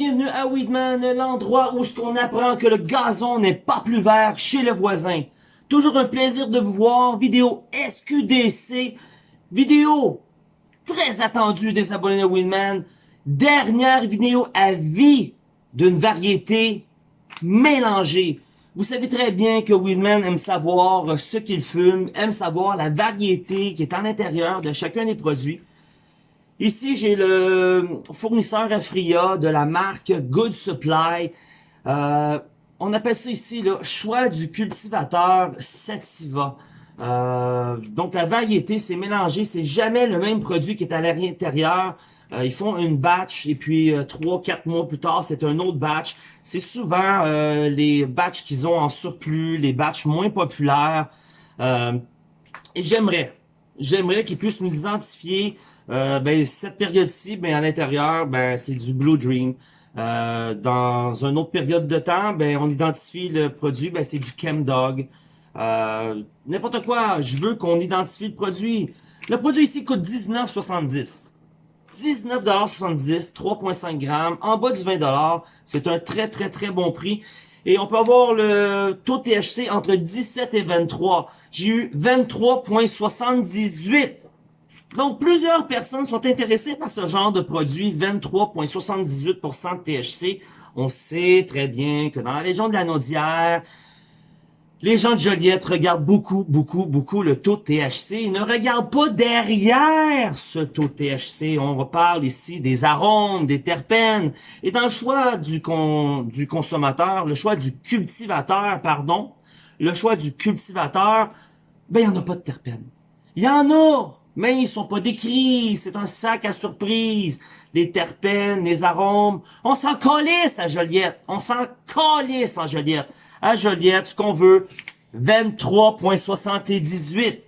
bienvenue à Weedman, l'endroit où ce qu'on apprend que le gazon n'est pas plus vert chez le voisin. Toujours un plaisir de vous voir, vidéo SQDC, vidéo très attendue des abonnés de Weedman, dernière vidéo à vie d'une variété mélangée. Vous savez très bien que Weedman aime savoir ce qu'il fume, aime savoir la variété qui est à l'intérieur de chacun des produits. Ici, j'ai le fournisseur Afria de la marque Good Supply. Euh, on appelle ça ici le choix du cultivateur Sativa. Euh, donc la variété, c'est mélangé, c'est jamais le même produit qui est à l'intérieur. Euh, ils font une batch et puis trois, quatre mois plus tard, c'est un autre batch. C'est souvent les batchs qu'ils ont en surplus, les batchs moins populaires. et j'aimerais, j'aimerais qu'ils puissent nous identifier euh, ben, cette période-ci, ben, à l'intérieur, ben, c'est du Blue Dream. Euh, dans une autre période de temps, ben, on identifie le produit, ben, c'est du Chemdog. Euh, N'importe quoi, je veux qu'on identifie le produit. Le produit ici coûte 19,70. 19,70 3,5 grammes, en bas du 20 C'est un très, très, très bon prix. Et on peut avoir le taux THC entre 17 et 23. J'ai eu 23,78. Donc, plusieurs personnes sont intéressées par ce genre de produit, 23,78% de THC. On sait très bien que dans la région de la Naudière, les gens de Joliette regardent beaucoup, beaucoup, beaucoup le taux de THC. Ils ne regardent pas derrière ce taux de THC. On reparle ici des arômes, des terpènes. Et dans le choix du, du consommateur, le choix du cultivateur, pardon, le choix du cultivateur, ben, il n'y en a pas de terpènes. Il y en a, mais ils sont pas décrits, c'est un sac à surprise. Les terpènes, les arômes, on s'en calisse à Joliette, on s'en calisse en Joliette. À Joliette, ce qu'on veut, 23,78.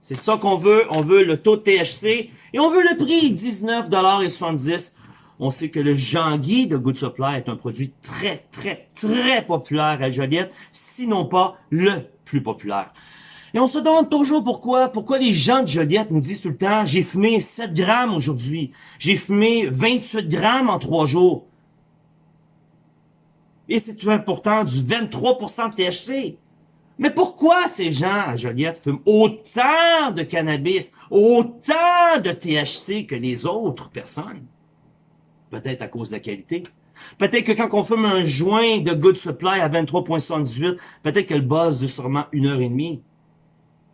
C'est ça qu'on veut, on veut le taux de THC et on veut le prix, 19,70 On sait que le Jean-Guy de Good Supply est un produit très, très, très populaire à Joliette, sinon pas le plus populaire. Et on se demande toujours pourquoi, pourquoi les gens de Joliette nous disent tout le temps, j'ai fumé 7 grammes aujourd'hui, j'ai fumé 28 grammes en 3 jours. Et c'est pourtant du 23% de THC. Mais pourquoi ces gens à Joliette fument autant de cannabis, autant de THC que les autres personnes? Peut-être à cause de la qualité. Peut-être que quand on fume un joint de Good Supply à 23.78, peut-être que le buzz de sûrement une heure et demie.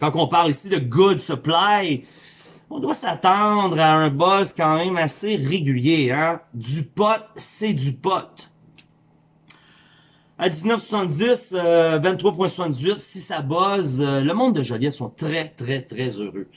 Quand on parle ici de good supply, on doit s'attendre à un buzz quand même assez régulier. Hein? Du pot, c'est du pot. À 1970, 23.78, euh, si ça buzz, euh, le monde de Joliette sont très, très, très heureux.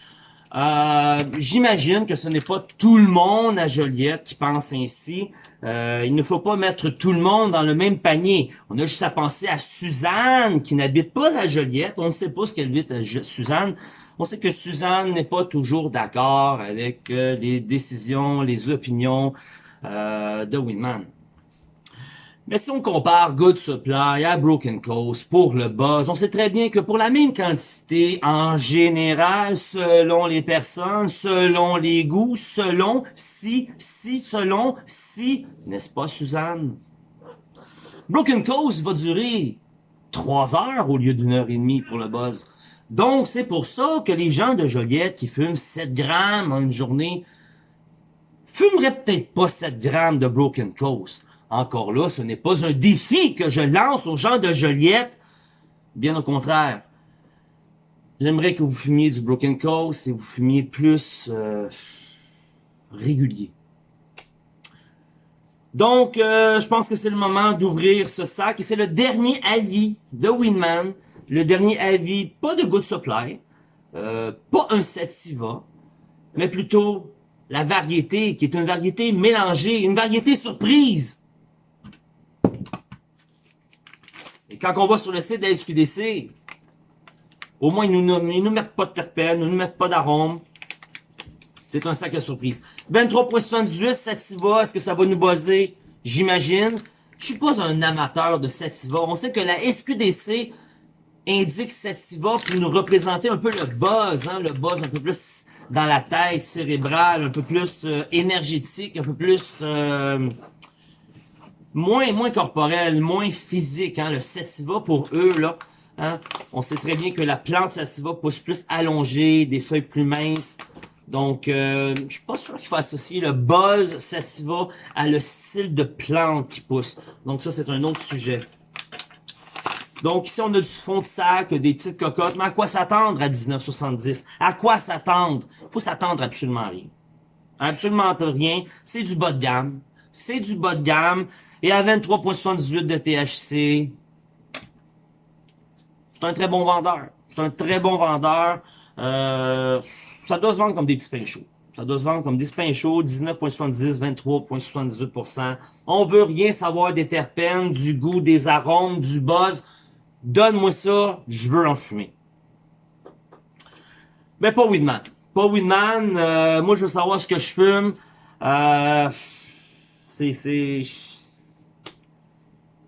Euh, j'imagine que ce n'est pas tout le monde à Joliette qui pense ainsi. Euh, il ne faut pas mettre tout le monde dans le même panier. On a juste à penser à Suzanne, qui n'habite pas à Joliette. On ne sait pas ce qu'elle vit à Suzanne. On sait que Suzanne n'est pas toujours d'accord avec euh, les décisions, les opinions de Winman. Mais si on compare Good Supply à Broken Coast pour le buzz, on sait très bien que pour la même quantité, en général, selon les personnes, selon les goûts, selon si, si, selon si, n'est-ce pas Suzanne? Broken Coast va durer trois heures au lieu d'une heure et demie pour le buzz. Donc, c'est pour ça que les gens de Joliette qui fument 7 grammes en une journée fumeraient peut-être pas 7 grammes de Broken Coast. Encore là, ce n'est pas un défi que je lance aux gens de Joliette. Bien au contraire. J'aimerais que vous fumiez du Broken Coast et vous fumiez plus euh, régulier. Donc, euh, je pense que c'est le moment d'ouvrir ce sac. Et c'est le dernier avis de Winman. Le dernier avis, pas de Good Supply, euh, pas un Sativa, mais plutôt la variété, qui est une variété mélangée, une variété surprise. Quand on va sur le site de la SQDC, au moins, ils nous, nous mettent pas de terpènes, ils nous mettent pas d'arômes. C'est un sac à surprise. 23.78 Sativa, est-ce que ça va nous buzzer? J'imagine. Je suis pas un amateur de Sativa. On sait que la SQDC indique Sativa pour nous représenter un peu le buzz, hein, le buzz un peu plus dans la tête cérébrale, un peu plus euh, énergétique, un peu plus... Euh, moins moins corporel, moins physique. Hein, le sativa, pour eux, là, hein, on sait très bien que la plante sativa pousse plus allongée, des feuilles plus minces. Donc, euh, je suis pas sûr qu'il faut associer le buzz sativa à le style de plante qui pousse. Donc ça, c'est un autre sujet. Donc ici, on a du fond de sac, des petites cocottes. Mais à quoi s'attendre à 19,70? À quoi s'attendre? faut s'attendre absolument rien. Absolument rien. C'est du bas de gamme. C'est du bas de gamme. Et à 23,78 de THC, c'est un très bon vendeur. C'est un très bon vendeur. Euh, ça doit se vendre comme des petits pains chauds. Ça doit se vendre comme des pains chauds, 19,70, 23,78%. On veut rien savoir des terpènes, du goût, des arômes, du buzz. Donne-moi ça, je veux en fumer. Mais pas Weedman. Pas Weedman. Euh, moi, je veux savoir ce que je fume. Euh, c'est... c'est...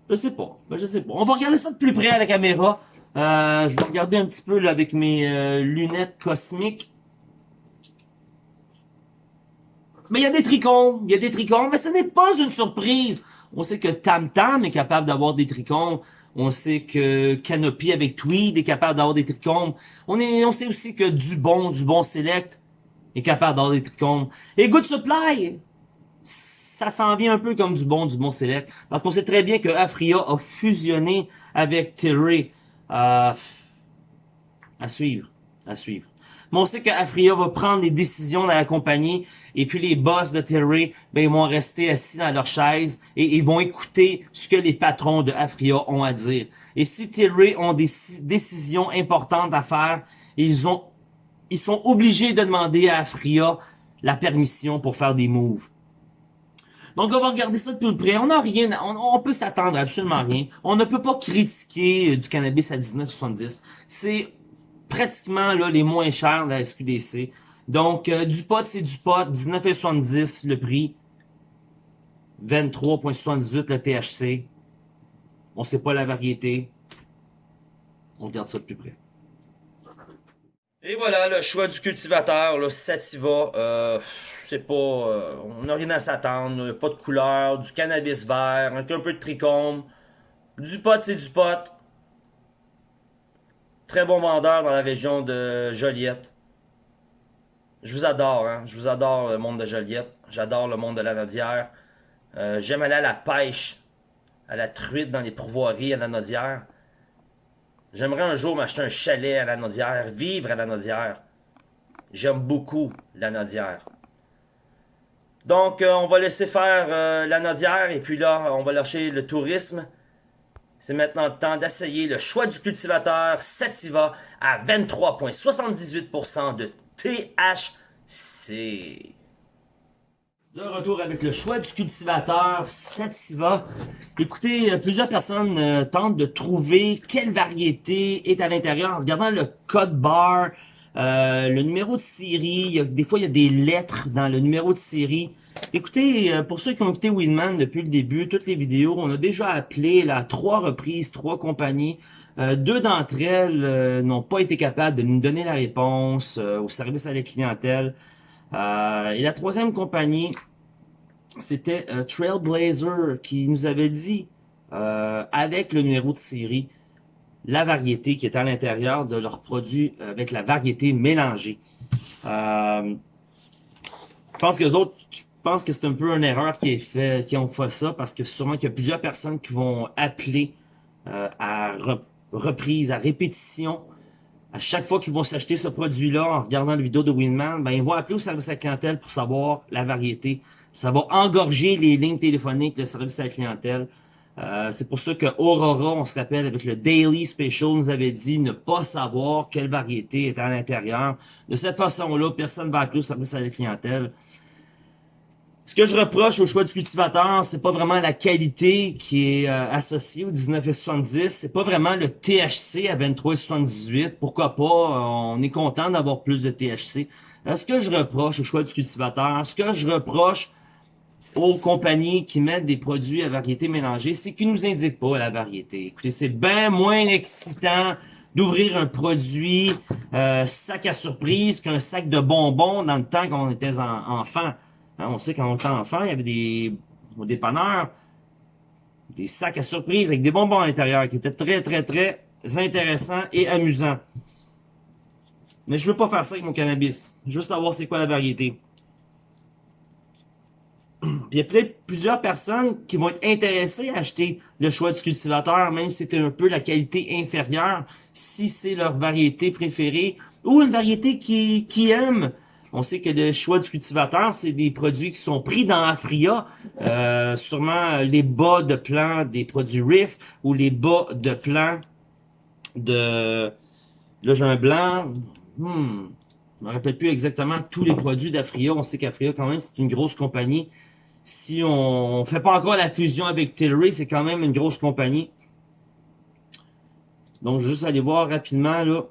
Je sais pas. Ben, je sais pas. On va regarder ça de plus près à la caméra. Euh, je vais regarder un petit peu là, avec mes euh, lunettes cosmiques. Mais il y a des trichomes, il y a des trichomes, mais ce n'est pas une surprise. On sait que Tam Tam est capable d'avoir des trichomes. On sait que Canopy avec Tweed est capable d'avoir des trichomes. On, est, on sait aussi que Dubon, Dubon Select est capable d'avoir des trichomes. Et Good Supply, ça s'en vient un peu comme du bon, du bon Select. Parce qu'on sait très bien que Afria a fusionné avec Terry. Euh, à suivre, à suivre. Mais on sait que Afria va prendre des décisions dans la compagnie et puis les boss de Terry, ben, ils vont rester assis dans leur chaise et ils vont écouter ce que les patrons de Afria ont à dire. Et si Terry ont des décisions importantes à faire, ils ont, ils sont obligés de demander à Afria la permission pour faire des moves. Donc, on va regarder ça de plus près. On n'a rien, on, peut s'attendre à absolument rien. On ne peut pas critiquer euh, du cannabis à 19,70. C'est pratiquement là les moins chers de la SQDC. Donc, euh, du pot, c'est du pot. 19,70 le prix. 23,78 le THC. On sait pas la variété. On regarde ça de plus près. Et voilà, le choix du cultivateur, le Sativa. Euh, c'est pas... Euh, on n'a rien à s'attendre. Pas de couleur, du cannabis vert, un peu de trichome. Du pot, c'est du pot. Très bon vendeur dans la région de Joliette. Je vous adore, hein. Je vous adore le monde de Joliette. J'adore le monde de la Nodière. Euh, j'aime aller à la pêche, à la truite dans les pourvoiries à la Nodière. J'aimerais un jour m'acheter un chalet à la Nodière, vivre à la Nodière. J'aime beaucoup la Nodière. Donc, euh, on va laisser faire euh, la Nodière et puis là, on va lâcher le tourisme. C'est maintenant le temps d'essayer le choix du cultivateur Sativa à 23,78% de THC. De retour avec le choix du cultivateur Sativa. Écoutez, euh, plusieurs personnes tentent de trouver quelle variété est à l'intérieur en regardant le code bar, euh, le numéro de série. des fois, il y a des lettres dans le numéro de série. Écoutez, pour ceux qui ont écouté Winman depuis le début, toutes les vidéos, on a déjà appelé là, trois reprises, trois compagnies. deux d'entre elles n'ont pas été capables de nous donner la réponse au service à la clientèle. Euh, et la troisième compagnie, c'était euh, Trailblazer qui nous avait dit, euh, avec le numéro de série, la variété qui est à l'intérieur de leurs produits avec la variété mélangée. je pense que les autres, que c'est un peu une erreur qui est fait, qui ont fait ça, parce que sûrement qu'il y a plusieurs personnes qui vont appeler à reprise, à répétition, à chaque fois qu'ils vont s'acheter ce produit-là en regardant la vidéo de Winman, ben ils vont appeler au service à clientèle pour savoir la variété. Ça va engorger les lignes téléphoniques, le service à la clientèle. Euh, c'est pour ça que Aurora, on se rappelle, avec le Daily Special, nous avait dit ne pas savoir quelle variété est à l'intérieur. De cette façon-là, personne ne va appeler au service à la clientèle. Ce que je reproche au choix du cultivateur, c'est pas vraiment la qualité qui est euh, associée au 19,70. C'est pas vraiment le THC à 23,78. Pourquoi pas? on est content d'avoir plus de THC. Euh, ce que je reproche au choix du cultivateur, ce que je reproche aux compagnies qui mettent des produits à variété mélangée, c'est qu'ils nous indiquent pas la variété. Écoutez, c'est bien moins excitant d'ouvrir un produit euh, sac à surprise qu'un sac de bonbons dans le temps qu'on était en, enfant. Hein, on sait quand on était enfant, il y avait des dépanneurs. des sacs à surprise avec des bonbons à l'intérieur qui étaient très, très, très intéressants et amusants. Mais je veux pas faire ça avec mon cannabis. Je veux savoir c'est quoi la variété. Puis il y a peut-être plusieurs personnes qui vont être intéressées à acheter le choix du cultivateur, même si c'est un peu la qualité inférieure, si c'est leur variété préférée, ou une variété qui, qui aime. On sait que le choix du cultivateur, c'est des produits qui sont pris dans Afria, euh, sûrement les bas de plan des produits Riff, ou les bas de plan de... Là, j'ai un blanc. Hmm. Je me rappelle plus exactement tous les produits d'Afria. On sait qu'Afria, quand même, c'est une grosse compagnie si on fait pas encore la fusion avec Tilray, c'est quand même une grosse compagnie. Donc, juste aller voir rapidement, là.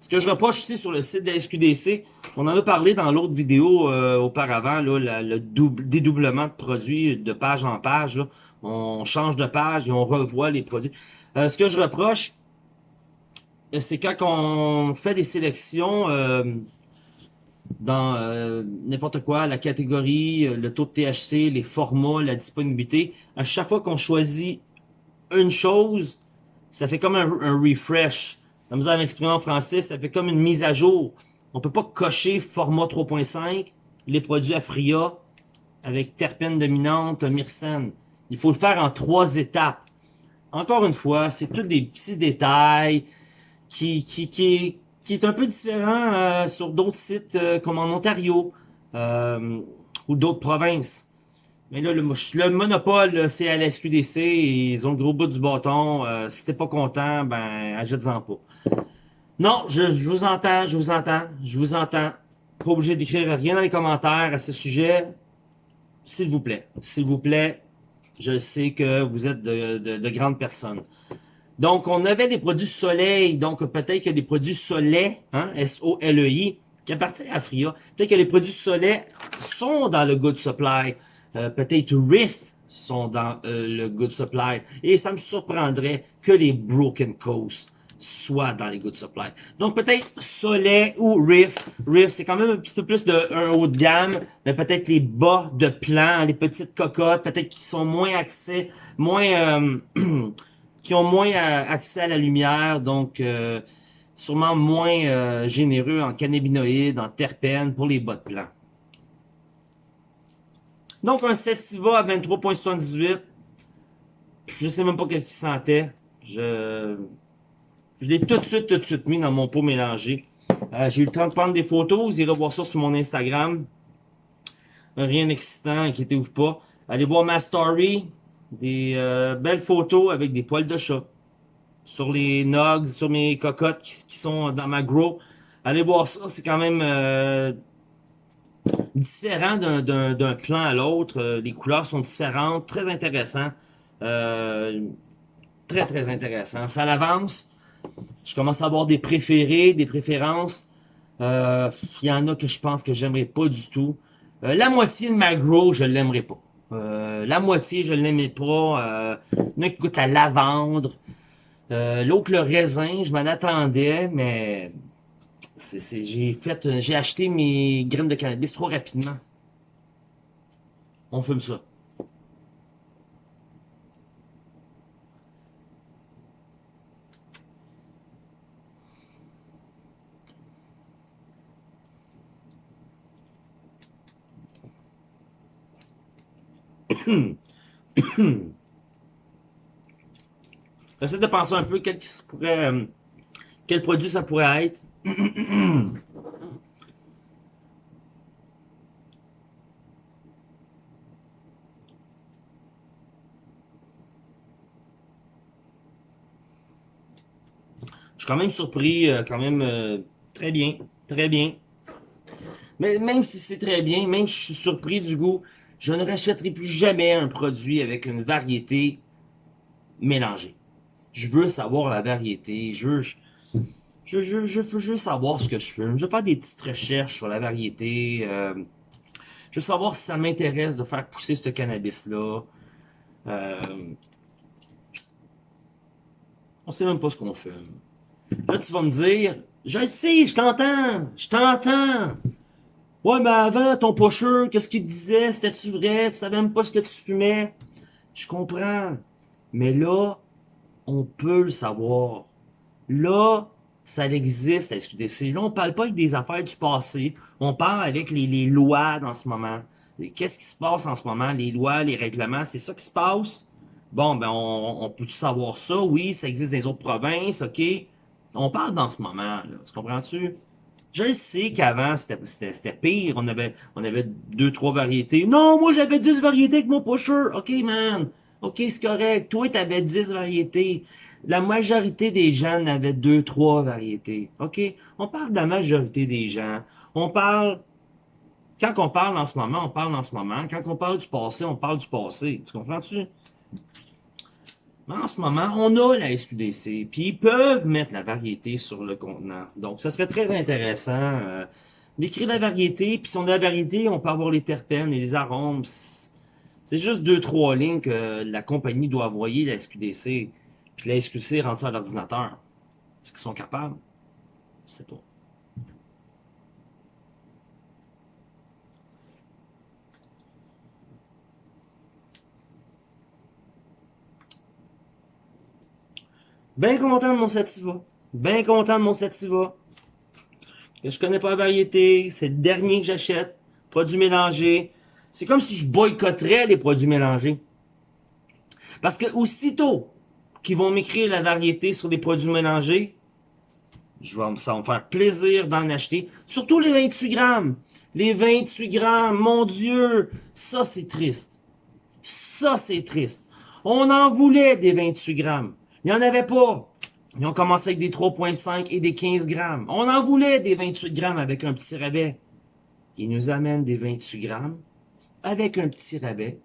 Ce que je reproche aussi sur le site de la SQDC, on en a parlé dans l'autre vidéo euh, auparavant, là, le dédoublement de produits de page en page. On change de page et on revoit les produits. Euh, ce que je reproche, c'est quand on fait des sélections... Euh, dans euh, n'importe quoi, la catégorie, euh, le taux de THC, les formats, la disponibilité. À chaque fois qu'on choisit une chose, ça fait comme un, refresh. Comme vous avez exprimé en français, ça fait comme une mise à jour. On peut pas cocher format 3.5, les produits Afria, avec terpène dominante, myrcène. Il faut le faire en trois étapes. Encore une fois, c'est tous des petits détails qui, qui, qui, qui est un peu différent euh, sur d'autres sites euh, comme en Ontario euh, ou d'autres provinces. Mais là, le, le monopole, c'est à la SQDC, ils ont le gros bout du bâton. si t'es pas content, ben, achète-en pas. Non, je, je, vous entends, je vous entends, je vous entends. Pas obligé d'écrire rien dans les commentaires à ce sujet. S'il vous plaît, s'il vous plaît, je sais que vous êtes de, de, de grandes personnes. Donc, on avait des produits soleil, donc peut-être que des produits soleil, hein, S-O-L-E-I, qui appartiennent à Fria. Peut-être que les produits soleil sont dans le Good Supply. Euh, peut-être Riff sont dans euh, le Good Supply. Et ça me surprendrait que les Broken Coast soient dans les Good Supply. Donc peut-être Soleil ou Riff. Riff, c'est quand même un petit peu plus de haut de gamme, mais peut-être les bas de plan, les petites cocottes, peut-être qui sont moins accès, moins... Euh, qui ont moins euh, accès à la lumière, donc euh, sûrement moins euh, généreux en cannabinoïdes, en terpènes pour les bas de plan. Donc un Sativa à 23.78. Je sais même pas qu'est-ce qu'il sentait. Je, je l'ai tout de suite, tout de suite mis dans mon pot mélangé. J'ai eu le temps de prendre des photos. Vous irez voir ça sur mon Instagram. Rien d'excitant, inquiétez-vous pas. Allez voir ma story. Des euh, belles photos avec des poils de chat. Sur les nogs, sur mes cocottes qui, sont dans ma grow. Allez voir ça, c'est quand même euh, différent d'un plan à l'autre. Euh, les couleurs sont différentes, très intéressant. très, très intéressant. Ça l'avance. Je commence à avoir des préférés, des préférences. Il y en a que je pense que j'aimerais pas du tout. la moitié de ma grow, je l'aimerais pas. Euh, la moitié, je l'aimais pas. Euh, il qui goûte la lavande. Euh, L'autre, le raisin, je m'en attendais, mais j'ai j'ai acheté mes graines de cannabis trop rapidement. On fume ça. J'essaie de penser un peu quel, pourrait, euh, quel produit ça pourrait être. Je suis quand même surpris, euh, quand même euh, très bien, très bien. Mais même si c'est très bien, même si je suis surpris du goût, je ne rachèterai plus jamais un produit avec une variété mélangée. Je veux savoir la variété, je veux, je, je, je, veux savoir ce que je fais. Je veux faire des petites recherches sur la variété. Euh, je veux savoir si ça m'intéresse de faire pousser ce cannabis-là. Euh, on sait même pas ce qu'on fait. Là, tu vas me dire, je sais, je t'entends, je t'entends. Ouais, mais avant, ton pusher, qu'est-ce qu'il disait? C'était-tu vrai? Tu savais même pas ce que tu fumais? Je comprends. Mais là, on peut le savoir. Là, ça existe la SQDC. Là, on parle pas avec des affaires du passé. On parle avec les, lois dans ce moment. Qu'est-ce qui se passe en ce moment? Les lois, les règlements, c'est ça qui se passe? Bon, ben, on, on peut savoir ça? Oui, ça existe dans les autres provinces, OK? On parle dans ce moment. Tu comprends-tu? Je sais qu'avant, c'était pire. On avait, on avait deux, trois variétés. Non, moi, j'avais 10 variétés avec mon pusher. OK, man. OK, c'est correct. Toi, t'avais 10 variétés. La majorité des gens n'avaient deux, trois variétés. OK? On parle de la majorité des gens. On parle... Quand on parle en ce moment, on parle en ce moment. Quand on parle du passé, on parle du passé. Tu comprends-tu? Mais en ce moment, on a la SQDC, puis ils peuvent mettre la variété sur le contenant. Donc, ça serait très intéressant euh, d'écrire la variété, puis si on a la variété, on peut avoir les terpènes et les arômes. C'est juste deux, trois lignes que la compagnie doit envoyer la SQDC, puis la SQDC rend ça à l'ordinateur. Est-ce qu'ils sont capables? Sais pas. Bien content de mon sativa. Bien content de mon sativa. Que je connais pas la variété. C'est le dernier que j'achète. Produits mélangés. C'est comme si je boycotterais les produits mélangés. Parce que aussitôt qu'ils vont m'écrire la variété sur les produits mélangés, je vais, ça va me faire plaisir d'en acheter. Surtout les 28 grammes. Les 28 grammes, mon Dieu, ça c'est triste. Ça c'est triste. On en voulait des 28 grammes. Il n'y en avait pas. Ils ont commencé avec des 3.5 et des 15 grammes. On en voulait des 28 grammes avec un petit rabais. Ils nous amènent des 28 grammes avec un petit rabais.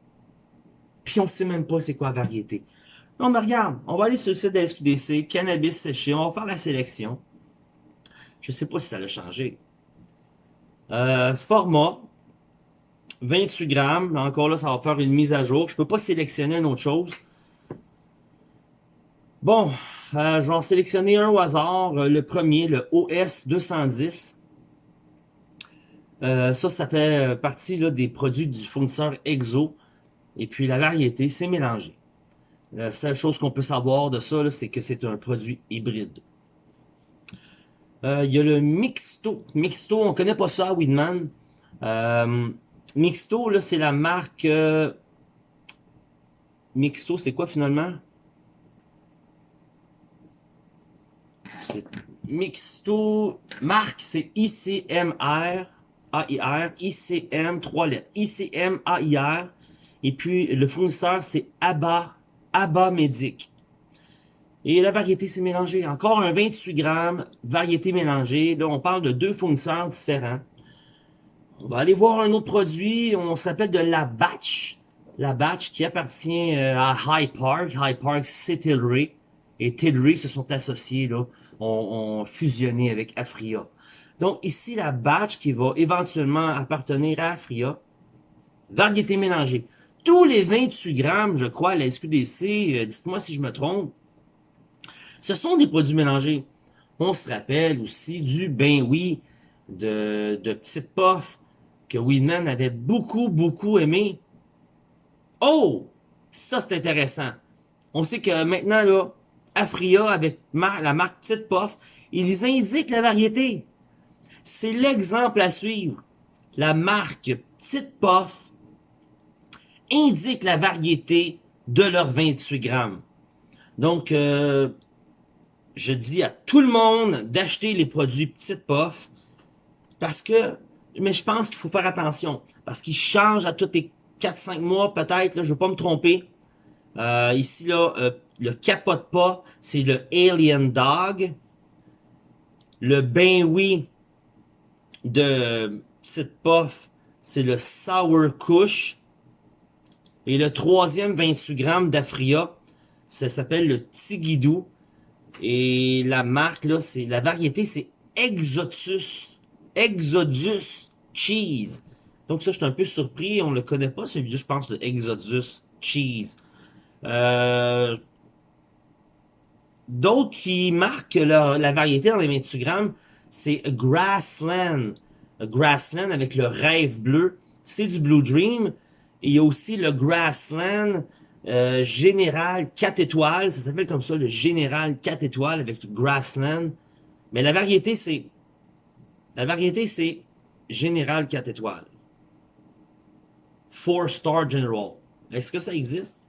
Puis on sait même pas c'est quoi la variété. Non, mais regarde, on va aller sur le site de la SQDC, cannabis séché, on va faire la sélection. Je sais pas si ça a changé. Euh, format, 28 grammes. Encore là, ça va faire une mise à jour. Je peux pas sélectionner une autre chose. Bon, euh, je vais en sélectionner un au hasard. Euh, le premier, le OS 210. Euh, ça, ça fait partie là, des produits du fournisseur EXO. Et puis la variété, c'est mélangé. La seule chose qu'on peut savoir de ça, c'est que c'est un produit hybride. Il y a le Mixto. Mixto, on connaît pas ça, Weedman. Mixto, là, c'est la marque... Mixto, c'est quoi finalement? Mixto, marque, c'est ICMR, AIR, ICM, trois lettres, ICM, AIR, et puis le fournisseur, c'est ABA, ABA Medic. Et la variété, c'est mélangé. Encore un 28 grammes, variété mélangée. Là, on parle de deux fournisseurs différents. On va aller voir un autre produit. On s'appelle de la Batch. La Batch qui appartient euh, à High Park. High Park, c'est Tilray. Et Tilray se sont associés là, ont, fusionné avec Afria. Donc ici, la batch qui va éventuellement appartenir à Afria, variété mélangée. Tous les 28 grammes, je crois, à la SQDC, euh, dites-moi si je me trompe, ce sont des produits mélangés. On se rappelle aussi du ben oui de, de Petite Puff que Weedman avait beaucoup, beaucoup aimé. Oh! Ça, c'est intéressant. On sait que maintenant, là, Afria avec la marque Petite Puff, ils indiquent la variété. C'est l'exemple à suivre. La marque Petite Puff indique la variété de leurs 28 grammes. Donc, euh, je dis à tout le monde d'acheter les produits Petite Puff parce que, mais je pense qu'il faut faire attention parce qu'ils changent à tous les 4-5 mois peut-être, je ne veux pas me tromper. Euh, ici, là, euh, le capote pas, c'est le Alien Dog. Le ben oui de Petite Puff, c'est le Sour Kush. Et le troisième 28 grammes d'Afria, ça s'appelle le Tigidou. Et la marque, là, c'est la variété, c'est Exotus. Exodus Cheese. Donc ça, je suis un peu surpris. On le connaît pas, celui-là, je pense, le Exodus Cheese. Euh, D'autres qui marquent la variété dans les 28 grammes, c'est Grassland. Grassland avec le rêve bleu, c'est du Blue Dream. Et il y a aussi le Grassland euh, Général 4 étoiles, ça s'appelle comme ça, le Général 4 étoiles avec Grassland. Mais la variété, c'est... La variété, c'est Général 4 étoiles. Four Star General. Est-ce que ça existe?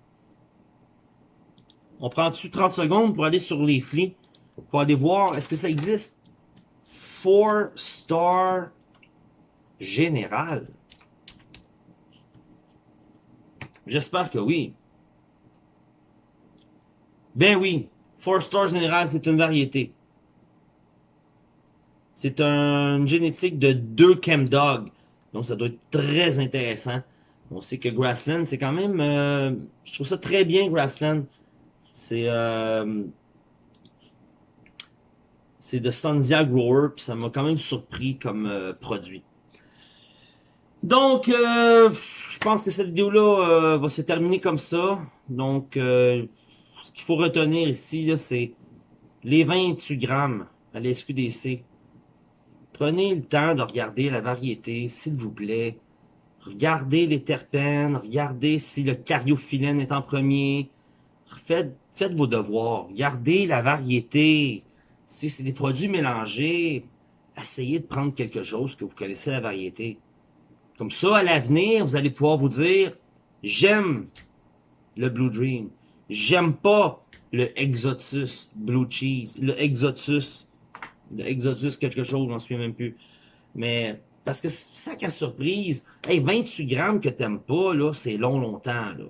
On prend dessus 30 secondes pour aller sur les flics, pour aller voir, est-ce que ça existe? Four Star Général. J'espère que oui. Ben oui, Four Star Général, c'est une variété. C'est un génétique de deux Chemdog. Donc ça doit être très intéressant. On sait que Grassland, c'est quand même... Euh, je trouve ça très bien, Grassland. C'est... Euh, c'est de Sunzia Grower, puis ça m'a quand même surpris comme euh, produit. Donc, euh, je pense que cette vidéo-là va se terminer comme ça. Donc, ce qu'il faut retenir ici, c'est les 28 grammes à la SQDC. Prenez le temps de regarder la variété, s'il vous plaît. Regardez les terpènes, regardez si le cariophyllène est en premier. Faites, vos devoirs, regardez la variété. Si c'est des produits mélangés, essayez de prendre quelque chose que vous connaissez la variété. Comme ça, à l'avenir, vous allez pouvoir vous dire, j'aime le Blue Dream. J'aime pas le Exotus Blue Cheese, le Exotus, le Exotus quelque chose, je m'en souviens même plus. Mais parce que ça à surprise, hey, 28 grammes que t'aimes pas, c'est long, longtemps, là.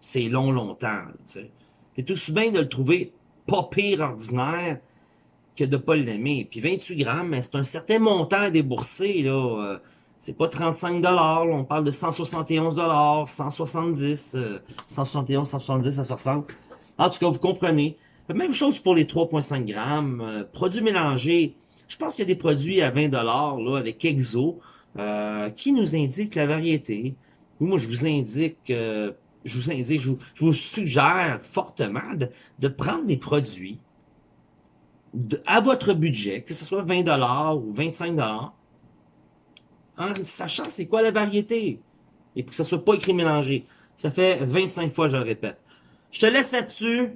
C'est long, longtemps, tu. T'es tout bien de le trouver pas pire ordinaire que de pas l'aimer. Puis 28 grammes, c'est un certain montant à débourser, là. Euh, c'est pas 35 dollars, on parle de 171 dollars, 170, 171, 170, ça se ressemble. En tout cas, vous comprenez. Même chose pour les 3,5 grammes. Euh, produits mélangés, je pense qu'il y a des produits à 20 dollars avec Exo euh, qui nous indiquent la variété. Moi, je vous indique, euh, je vous indique, je vous, suggère fortement de, prendre des produits à votre budget, que ce soit 20 dollars ou 25 dollars, en sachant c'est quoi la variété et que ce soit pas écrit mélangé. Ça fait 25 fois, je le répète. Je te laisse là-dessus.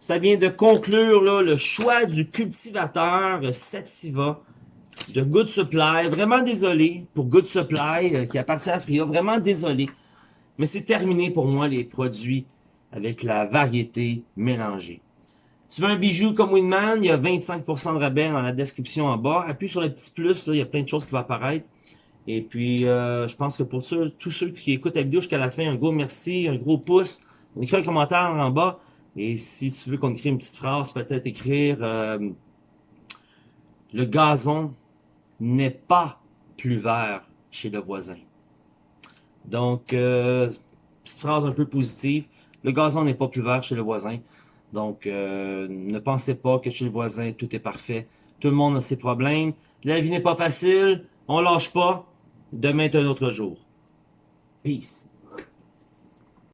Ça vient de conclure là, le choix du cultivateur Sativa de Good Supply. Vraiment désolé pour Good Supply euh, qui appartient à Fria. Vraiment désolé. Mais c'est terminé pour moi les produits avec la variété mélangée. Tu veux un bijou comme Winman, il y a 25% de rabais dans la description en bas. Appuie sur le petit plus, il y a plein de choses qui vont apparaître. Et puis, euh, je pense que pour tous ceux qui écoutent la vidéo jusqu'à la fin, un gros merci, un gros pouce. On écrit un commentaire en bas. Et si tu veux qu'on écrive une petite phrase, peut-être écrire euh, Le gazon n'est pas plus vert chez le voisin. Donc, euh, petite phrase un peu positive. Le gazon n'est pas plus vert chez le voisin. Donc, euh, ne pensez pas que chez le voisin, tout est parfait. Tout le monde a ses problèmes. La vie n'est pas facile. On lâche pas. Demain est un autre jour. Peace.